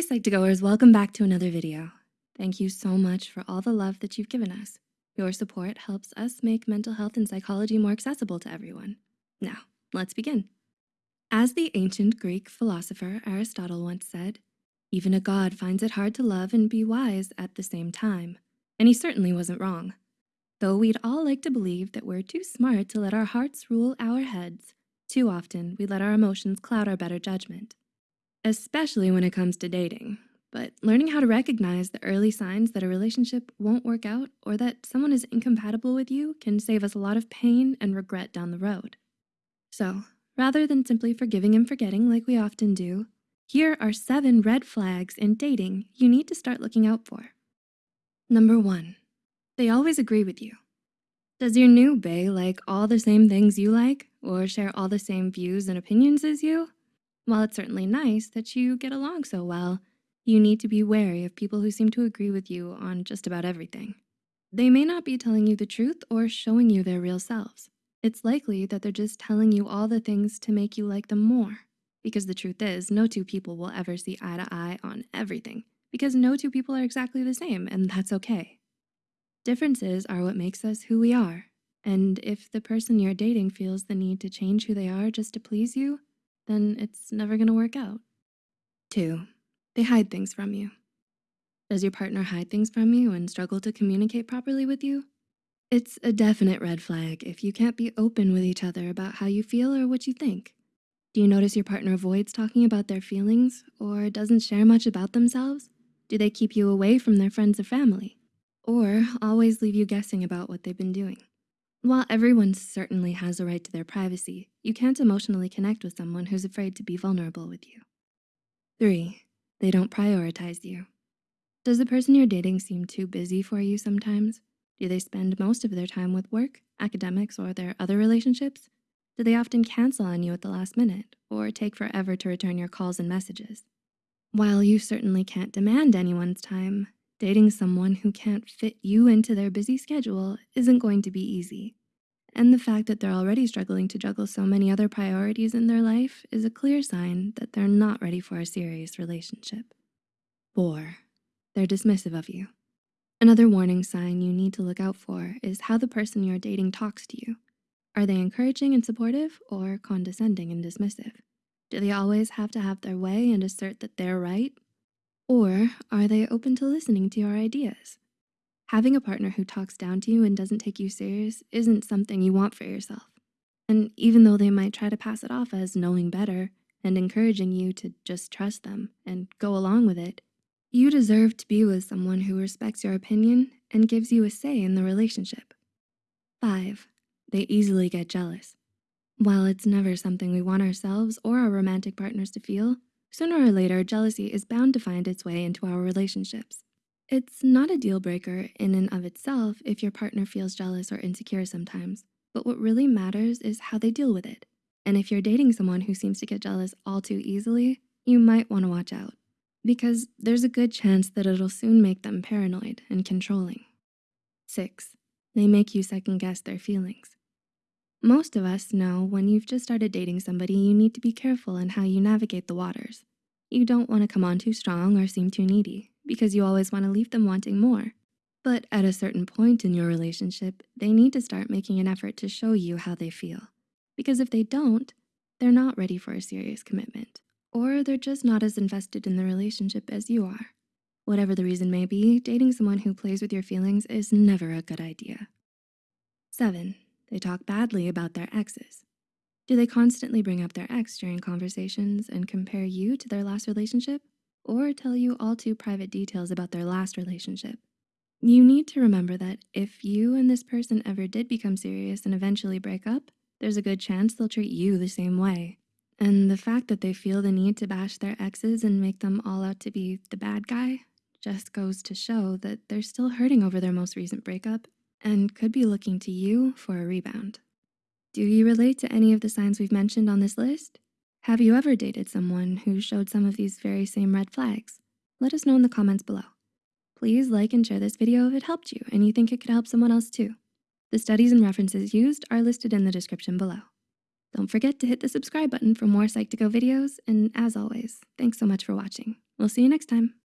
Hey Psych2Goers, welcome back to another video. Thank you so much for all the love that you've given us. Your support helps us make mental health and psychology more accessible to everyone. Now, let's begin. As the ancient Greek philosopher Aristotle once said, even a god finds it hard to love and be wise at the same time. And he certainly wasn't wrong. Though we'd all like to believe that we're too smart to let our hearts rule our heads, too often we let our emotions cloud our better judgment especially when it comes to dating. But learning how to recognize the early signs that a relationship won't work out or that someone is incompatible with you can save us a lot of pain and regret down the road. So rather than simply forgiving and forgetting like we often do, here are seven red flags in dating you need to start looking out for. Number one, they always agree with you. Does your new bae like all the same things you like or share all the same views and opinions as you? While it's certainly nice that you get along so well, you need to be wary of people who seem to agree with you on just about everything. They may not be telling you the truth or showing you their real selves. It's likely that they're just telling you all the things to make you like them more. Because the truth is, no two people will ever see eye to eye on everything because no two people are exactly the same and that's okay. Differences are what makes us who we are. And if the person you're dating feels the need to change who they are just to please you, then it's never gonna work out. Two, they hide things from you. Does your partner hide things from you and struggle to communicate properly with you? It's a definite red flag if you can't be open with each other about how you feel or what you think. Do you notice your partner avoids talking about their feelings or doesn't share much about themselves? Do they keep you away from their friends or family? Or always leave you guessing about what they've been doing? While everyone certainly has a right to their privacy, you can't emotionally connect with someone who's afraid to be vulnerable with you. Three, they don't prioritize you. Does the person you're dating seem too busy for you sometimes? Do they spend most of their time with work, academics, or their other relationships? Do they often cancel on you at the last minute or take forever to return your calls and messages? While you certainly can't demand anyone's time, Dating someone who can't fit you into their busy schedule isn't going to be easy. And the fact that they're already struggling to juggle so many other priorities in their life is a clear sign that they're not ready for a serious relationship. Four, they're dismissive of you. Another warning sign you need to look out for is how the person you're dating talks to you. Are they encouraging and supportive or condescending and dismissive? Do they always have to have their way and assert that they're right or are they open to listening to your ideas? Having a partner who talks down to you and doesn't take you serious isn't something you want for yourself. And even though they might try to pass it off as knowing better and encouraging you to just trust them and go along with it, you deserve to be with someone who respects your opinion and gives you a say in the relationship. Five, they easily get jealous. While it's never something we want ourselves or our romantic partners to feel, Sooner or later, jealousy is bound to find its way into our relationships. It's not a deal breaker in and of itself if your partner feels jealous or insecure sometimes, but what really matters is how they deal with it. And if you're dating someone who seems to get jealous all too easily, you might wanna watch out because there's a good chance that it'll soon make them paranoid and controlling. Six, they make you second guess their feelings. Most of us know when you've just started dating somebody, you need to be careful in how you navigate the waters. You don't wanna come on too strong or seem too needy because you always wanna leave them wanting more. But at a certain point in your relationship, they need to start making an effort to show you how they feel. Because if they don't, they're not ready for a serious commitment or they're just not as invested in the relationship as you are. Whatever the reason may be, dating someone who plays with your feelings is never a good idea. Seven, they talk badly about their exes. Do they constantly bring up their ex during conversations and compare you to their last relationship? Or tell you all too private details about their last relationship? You need to remember that if you and this person ever did become serious and eventually break up, there's a good chance they'll treat you the same way. And the fact that they feel the need to bash their exes and make them all out to be the bad guy just goes to show that they're still hurting over their most recent breakup and could be looking to you for a rebound. Do you relate to any of the signs we've mentioned on this list? Have you ever dated someone who showed some of these very same red flags? Let us know in the comments below. Please like and share this video if it helped you and you think it could help someone else too. The studies and references used are listed in the description below. Don't forget to hit the subscribe button for more Psych2Go videos, and as always, thanks so much for watching. We'll see you next time.